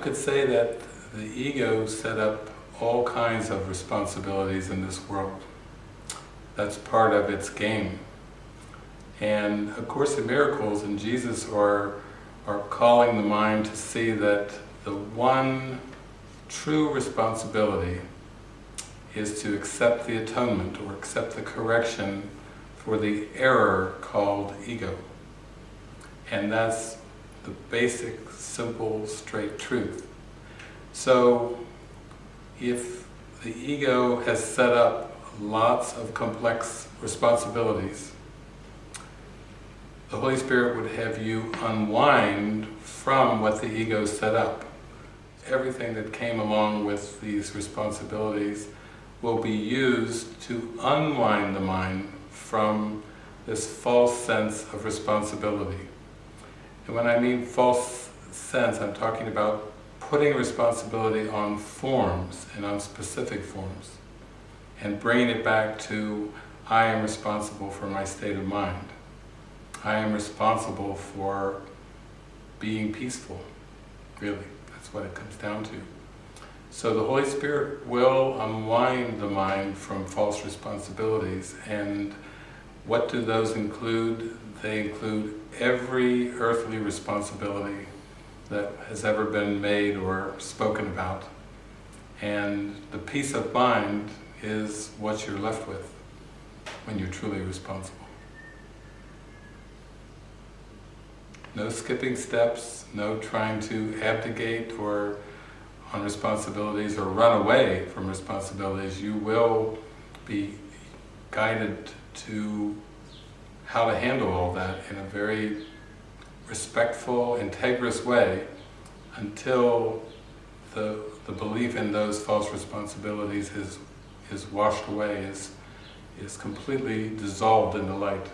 could say that the ego set up all kinds of responsibilities in this world. That's part of its game. And of Course in Miracles and Jesus are, are calling the mind to see that the one true responsibility is to accept the atonement or accept the correction for the error called ego. And that's the basic, simple, straight truth. So, if the ego has set up lots of complex responsibilities, the Holy Spirit would have you unwind from what the ego set up. Everything that came along with these responsibilities will be used to unwind the mind from this false sense of responsibility. And when I mean false sense, I'm talking about putting responsibility on forms and on specific forms and bringing it back to I am responsible for my state of mind. I am responsible for being peaceful, really. That's what it comes down to. So the Holy Spirit will unwind the mind from false responsibilities and what do those include? They include every earthly responsibility that has ever been made or spoken about. And the peace of mind is what you're left with when you're truly responsible. No skipping steps, no trying to abdicate or on responsibilities or run away from responsibilities. You will be guided to how to handle all that in a very respectful, integrous way until the, the belief in those false responsibilities is, is washed away, is, is completely dissolved in the light.